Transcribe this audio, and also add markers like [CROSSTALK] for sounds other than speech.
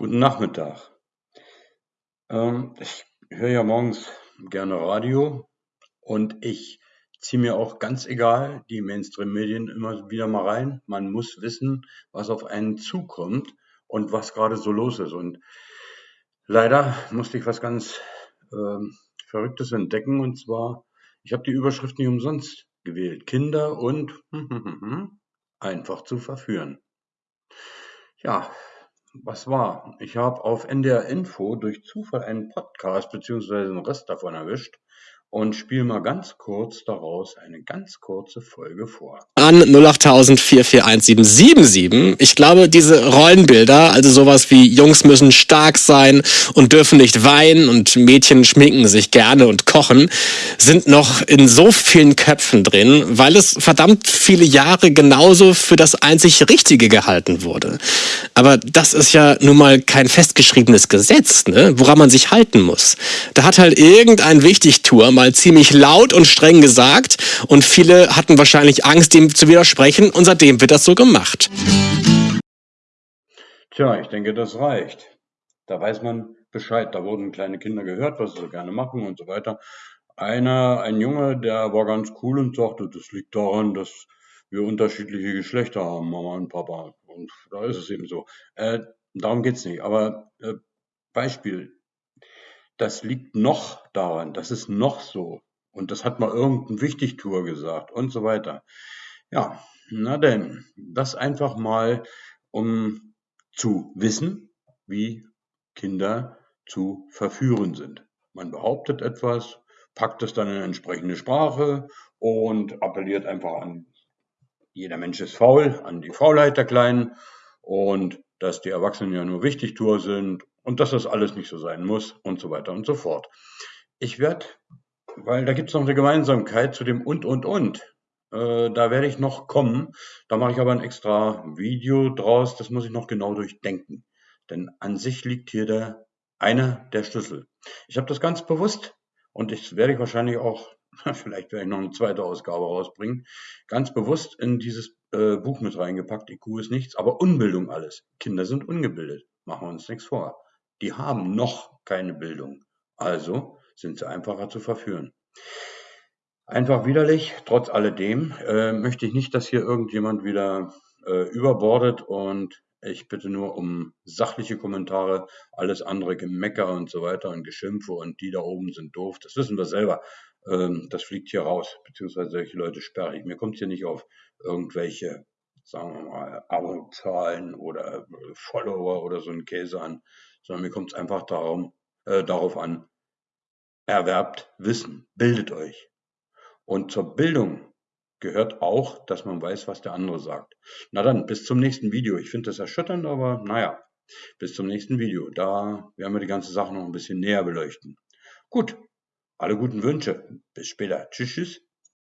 Guten Nachmittag. Ähm, ich höre ja morgens gerne Radio und ich ziehe mir auch ganz egal die Mainstream-Medien immer wieder mal rein. Man muss wissen, was auf einen zukommt und was gerade so los ist. Und leider musste ich was ganz ähm, Verrücktes entdecken und zwar, ich habe die Überschrift nicht umsonst gewählt. Kinder und [LAUGHS] einfach zu verführen. Ja, was war? Ich habe auf NDR Info durch Zufall einen Podcast beziehungsweise einen Rest davon erwischt und spiele mal ganz kurz daraus eine ganz kurze Folge vor. An 08000 4417777. Ich glaube, diese Rollenbilder, also sowas wie Jungs müssen stark sein und dürfen nicht weinen und Mädchen schminken sich gerne und kochen, sind noch in so vielen Köpfen drin, weil es verdammt viele Jahre genauso für das einzig Richtige gehalten wurde. Aber das ist ja nun mal kein festgeschriebenes Gesetz, ne? woran man sich halten muss. Da hat halt irgendein Wichtigtour mal ziemlich laut und streng gesagt und viele hatten wahrscheinlich Angst, dem zu widersprechen und seitdem wird das so gemacht. Tja, ich denke, das reicht. Da weiß man Bescheid. Da wurden kleine Kinder gehört, was sie gerne machen und so weiter. Einer, ein Junge, der war ganz cool und sagte, das liegt daran, dass wir unterschiedliche Geschlechter haben, Mama und Papa. Und da ist es eben so. Äh, darum geht's nicht. Aber äh, Beispiel, das liegt noch daran, das ist noch so. Und das hat mal irgendein Wichtigtour gesagt und so weiter. Ja, na denn, das einfach mal, um zu wissen, wie Kinder zu verführen sind. Man behauptet etwas, packt es dann in entsprechende Sprache und appelliert einfach an, jeder Mensch ist faul, an die Faulheit der Kleinen und dass die Erwachsenen ja nur Wichtigtour sind und dass das alles nicht so sein muss und so weiter und so fort. Ich werde, weil da gibt es noch eine Gemeinsamkeit zu dem und und und. Äh, da werde ich noch kommen. Da mache ich aber ein extra Video draus. Das muss ich noch genau durchdenken. Denn an sich liegt hier der einer der Schlüssel. Ich habe das ganz bewusst und das werde ich wahrscheinlich auch, [LAUGHS] vielleicht werde ich noch eine zweite Ausgabe rausbringen, ganz bewusst in dieses äh, Buch mit reingepackt. IQ ist nichts, aber Unbildung alles. Kinder sind ungebildet. Machen wir uns nichts vor die haben noch keine Bildung. Also sind sie einfacher zu verführen. Einfach widerlich, trotz alledem äh, möchte ich nicht, dass hier irgendjemand wieder äh, überbordet und ich bitte nur um sachliche Kommentare, alles andere Gemecker und so weiter und Geschimpfe und die da oben sind doof, das wissen wir selber. Ähm, das fliegt hier raus, beziehungsweise solche Leute sperre ich. Mir kommt es hier nicht auf irgendwelche, sagen wir mal, Abozahlen oder Follower oder so ein Käse an sondern mir kommt es einfach darum, äh, darauf an, erwerbt Wissen, bildet euch. Und zur Bildung gehört auch, dass man weiß, was der andere sagt. Na dann, bis zum nächsten Video. Ich finde das erschütternd, aber naja, bis zum nächsten Video. Da werden wir die ganze Sache noch ein bisschen näher beleuchten. Gut, alle guten Wünsche. Bis später. Tschüss, tschüss.